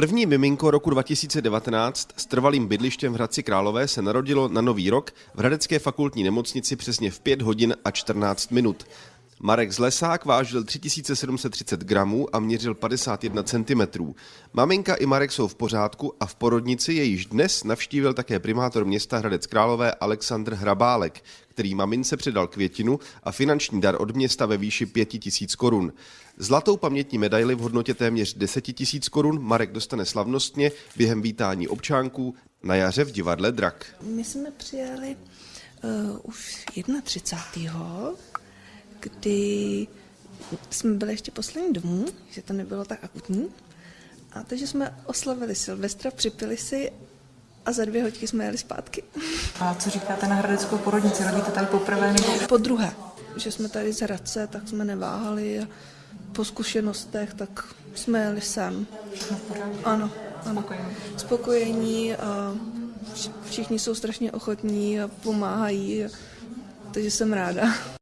První miminko roku 2019 s trvalým bydlištěm v Hradci Králové se narodilo na Nový rok v Hradecké fakultní nemocnici přesně v 5 hodin a 14 minut. Marek Zlesák vážil 3730 gramů a měřil 51 cm. Maminka i Marek jsou v pořádku a v porodnici je již dnes navštívil také primátor města Hradec Králové Aleksandr Hrabálek, který mamince předal květinu a finanční dar od města ve výši 5000 korun. Zlatou pamětní medaili v hodnotě téměř 10 000 korun Marek dostane slavnostně během vítání občánků na jaře v divadle Drak. My jsme přijeli uh, už 31 kdy jsme byli ještě poslední domů, že to nebylo tak akutní. A takže jsme oslavili Silvestra, připili si a za dvě hodky jsme jeli zpátky. A co říkáte na hradeckou porodnici? Rodíte tady poprvé nebo? Po druhé, že jsme tady z Hradce, tak jsme neváhali a po zkušenostech, tak jsme jeli sem. Ano, ano. Spokojení a všichni jsou strašně ochotní a pomáhají, takže jsem ráda.